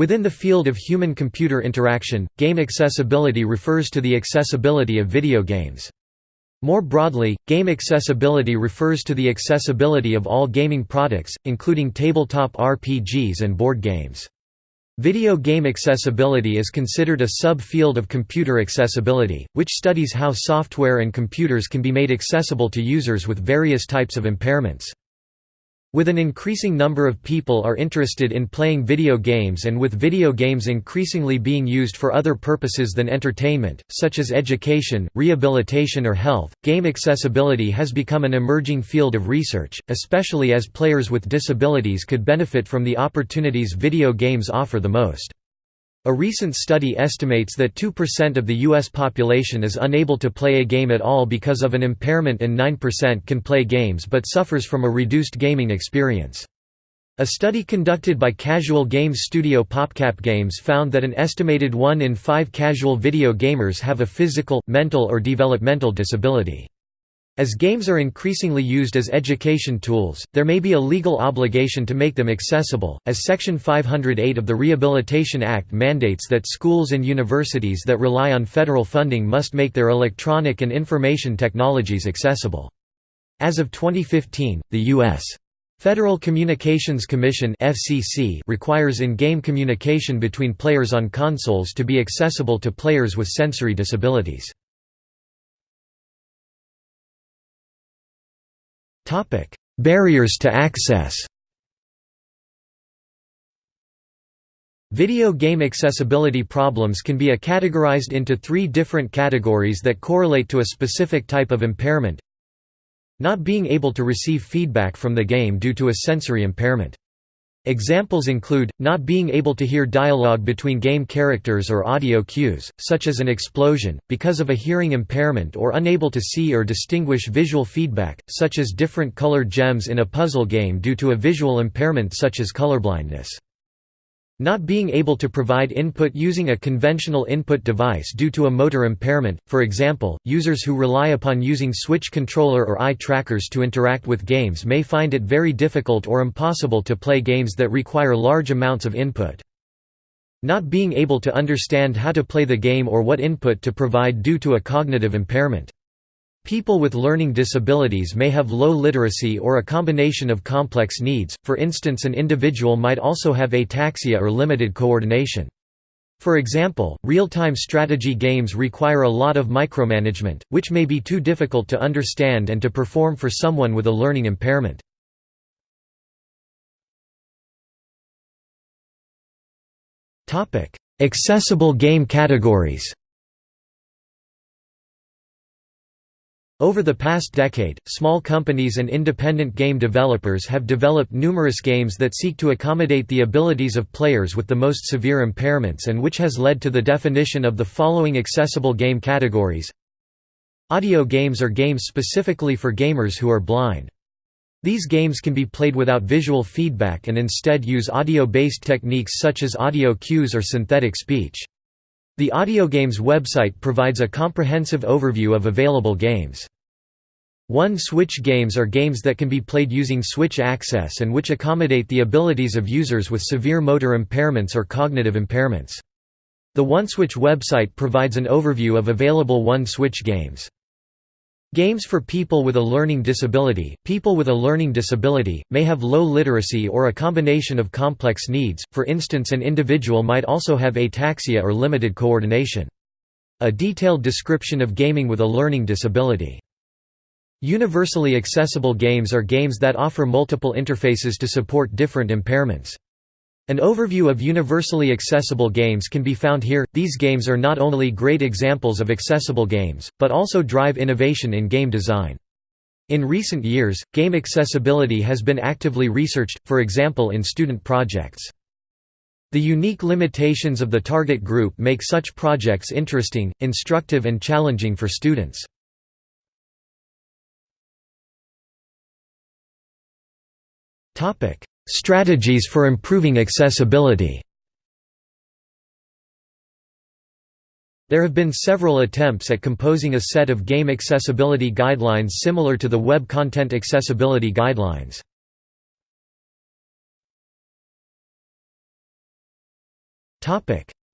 Within the field of human-computer interaction, game accessibility refers to the accessibility of video games. More broadly, game accessibility refers to the accessibility of all gaming products, including tabletop RPGs and board games. Video game accessibility is considered a sub-field of computer accessibility, which studies how software and computers can be made accessible to users with various types of impairments. With an increasing number of people are interested in playing video games and with video games increasingly being used for other purposes than entertainment, such as education, rehabilitation or health, game accessibility has become an emerging field of research, especially as players with disabilities could benefit from the opportunities video games offer the most. A recent study estimates that 2% of the U.S. population is unable to play a game at all because of an impairment and 9% can play games but suffers from a reduced gaming experience. A study conducted by casual games studio PopCap Games found that an estimated 1 in 5 casual video gamers have a physical, mental or developmental disability. As games are increasingly used as education tools, there may be a legal obligation to make them accessible, as Section 508 of the Rehabilitation Act mandates that schools and universities that rely on federal funding must make their electronic and information technologies accessible. As of 2015, the U.S. Federal Communications Commission (FCC) requires in-game communication between players on consoles to be accessible to players with sensory disabilities. Barriers to access Video game accessibility problems can be categorized into three different categories that correlate to a specific type of impairment. Not being able to receive feedback from the game due to a sensory impairment. Examples include, not being able to hear dialogue between game characters or audio cues, such as an explosion, because of a hearing impairment or unable to see or distinguish visual feedback, such as different colored gems in a puzzle game due to a visual impairment such as colorblindness. Not being able to provide input using a conventional input device due to a motor impairment, for example, users who rely upon using Switch controller or eye trackers to interact with games may find it very difficult or impossible to play games that require large amounts of input. Not being able to understand how to play the game or what input to provide due to a cognitive impairment. People with learning disabilities may have low literacy or a combination of complex needs, for instance an individual might also have ataxia or limited coordination. For example, real-time strategy games require a lot of micromanagement, which may be too difficult to understand and to perform for someone with a learning impairment. Accessible game categories Over the past decade, small companies and independent game developers have developed numerous games that seek to accommodate the abilities of players with the most severe impairments and which has led to the definition of the following accessible game categories. Audio games are games specifically for gamers who are blind. These games can be played without visual feedback and instead use audio-based techniques such as audio cues or synthetic speech. The AudioGames website provides a comprehensive overview of available games. One-switch games are games that can be played using switch access and which accommodate the abilities of users with severe motor impairments or cognitive impairments. The OneSwitch website provides an overview of available One-Switch games. Games for people with a learning disability People with a learning disability, may have low literacy or a combination of complex needs, for instance an individual might also have ataxia or limited coordination. A detailed description of gaming with a learning disability. Universally accessible games are games that offer multiple interfaces to support different impairments. An overview of universally accessible games can be found here. These games are not only great examples of accessible games, but also drive innovation in game design. In recent years, game accessibility has been actively researched, for example in student projects. The unique limitations of the target group make such projects interesting, instructive and challenging for students. Strategies for improving accessibility There have been several attempts at composing a set of game accessibility guidelines similar to the Web Content Accessibility Guidelines.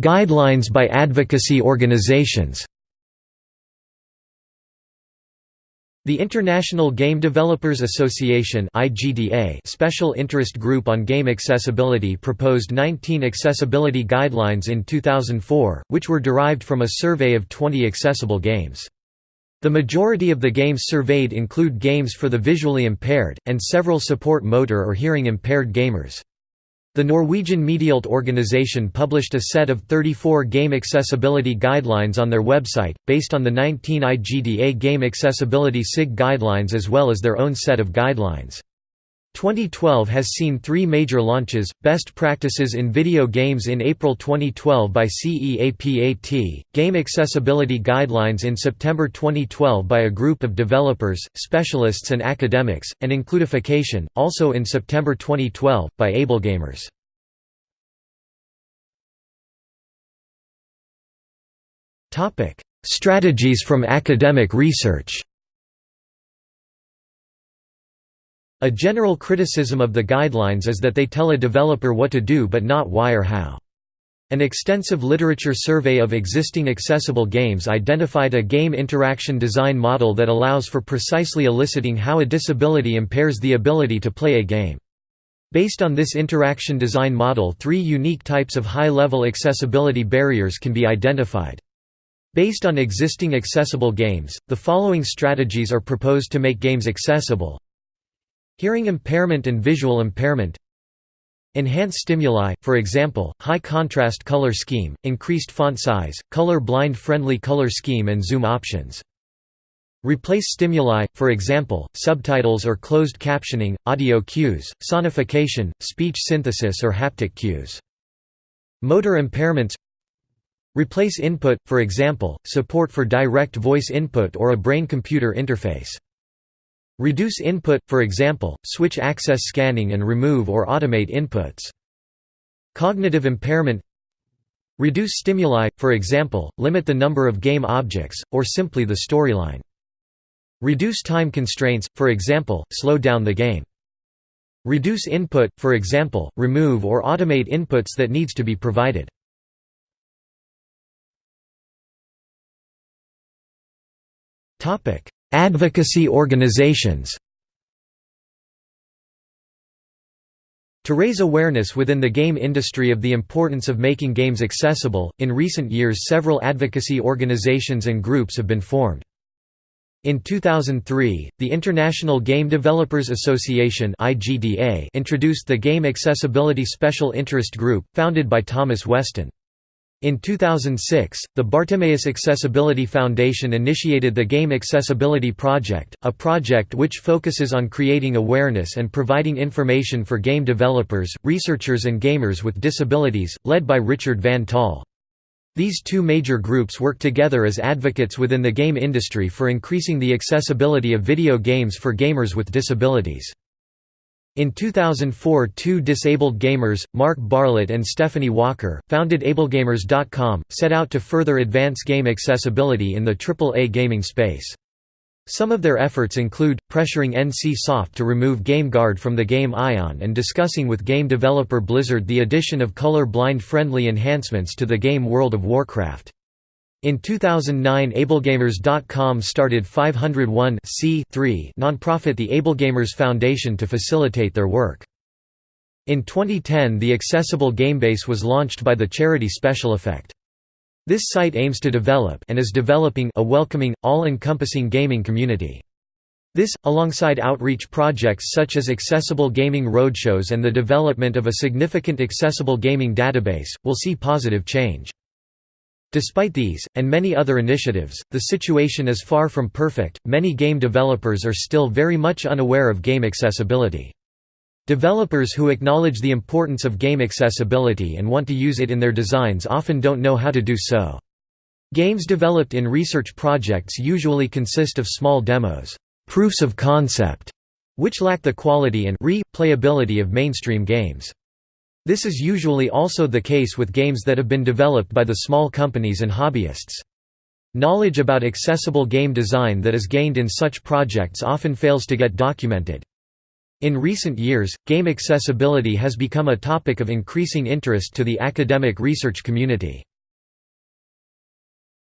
Guidelines by advocacy organizations The International Game Developers Association Special Interest Group on Game Accessibility proposed 19 accessibility guidelines in 2004, which were derived from a survey of 20 accessible games. The majority of the games surveyed include games for the visually impaired, and several support motor or hearing impaired gamers. The Norwegian Medialt organization published a set of 34 game accessibility guidelines on their website, based on the 19 IGDA game accessibility SIG guidelines as well as their own set of guidelines. 2012 has seen three major launches, Best Practices in Video Games in April 2012 by CEAPAT, Game Accessibility Guidelines in September 2012 by a group of developers, specialists and academics, and Includification, also in September 2012, by AbleGamers. Strategies from academic research A general criticism of the guidelines is that they tell a developer what to do but not why or how. An extensive literature survey of existing accessible games identified a game interaction design model that allows for precisely eliciting how a disability impairs the ability to play a game. Based on this interaction design model three unique types of high-level accessibility barriers can be identified. Based on existing accessible games, the following strategies are proposed to make games accessible Hearing impairment and visual impairment Enhance stimuli, for example, high contrast color scheme, increased font size, color blind friendly color scheme and zoom options. Replace stimuli, for example, subtitles or closed captioning, audio cues, sonification, speech synthesis or haptic cues. Motor impairments Replace input, for example, support for direct voice input or a brain-computer interface. Reduce input, for example, switch access scanning and remove or automate inputs. Cognitive impairment Reduce stimuli, for example, limit the number of game objects, or simply the storyline. Reduce time constraints, for example, slow down the game. Reduce input, for example, remove or automate inputs that needs to be provided. Advocacy organizations To raise awareness within the game industry of the importance of making games accessible, in recent years several advocacy organizations and groups have been formed. In 2003, the International Game Developers Association introduced the Game Accessibility Special Interest Group, founded by Thomas Westin. In 2006, the Bartimaeus Accessibility Foundation initiated the Game Accessibility Project, a project which focuses on creating awareness and providing information for game developers, researchers and gamers with disabilities, led by Richard Van Tol. These two major groups work together as advocates within the game industry for increasing the accessibility of video games for gamers with disabilities. In 2004 two disabled gamers, Mark Barlet and Stephanie Walker, founded AbleGamers.com, set out to further advance game accessibility in the AAA gaming space. Some of their efforts include, pressuring NCSoft to remove GameGuard from the game Aion and discussing with game developer Blizzard the addition of color-blind friendly enhancements to the game World of Warcraft. In 2009 AbleGamers.com started 501 nonprofit the AbleGamers Foundation to facilitate their work. In 2010 the accessible Gamebase was launched by the charity Special Effect. This site aims to develop and is developing a welcoming, all-encompassing gaming community. This, alongside outreach projects such as accessible gaming roadshows and the development of a significant accessible gaming database, will see positive change. Despite these, and many other initiatives, the situation is far from perfect, many game developers are still very much unaware of game accessibility. Developers who acknowledge the importance of game accessibility and want to use it in their designs often don't know how to do so. Games developed in research projects usually consist of small demos proofs of concept", which lack the quality and re-playability of mainstream games. This is usually also the case with games that have been developed by the small companies and hobbyists. Knowledge about accessible game design that is gained in such projects often fails to get documented. In recent years, game accessibility has become a topic of increasing interest to the academic research community.